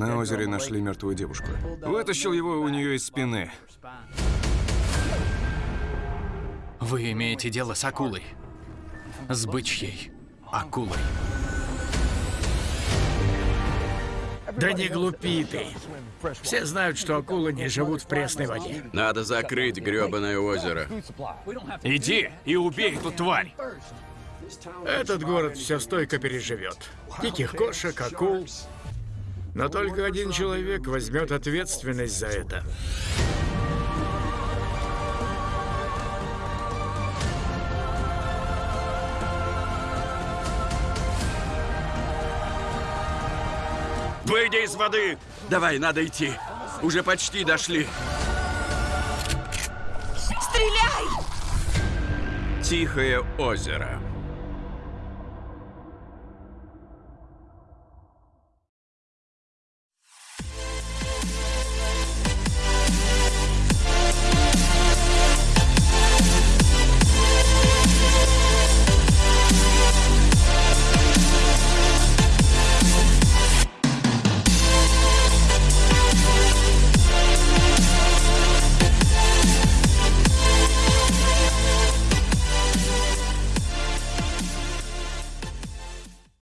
На озере нашли мертвую девушку. Вытащил его у нее из спины. Вы имеете дело с акулой. С бычьей акулой. Да не глупи ты. Все знают, что акулы не живут в пресной воде. Надо закрыть грёбаное озеро. Иди и убей эту тварь. Этот город все стойко переживет. Диких кошек, акул. Но только один человек возьмет ответственность за это. Выйди из воды! Давай, надо идти. Уже почти дошли. Стреляй! Тихое озеро.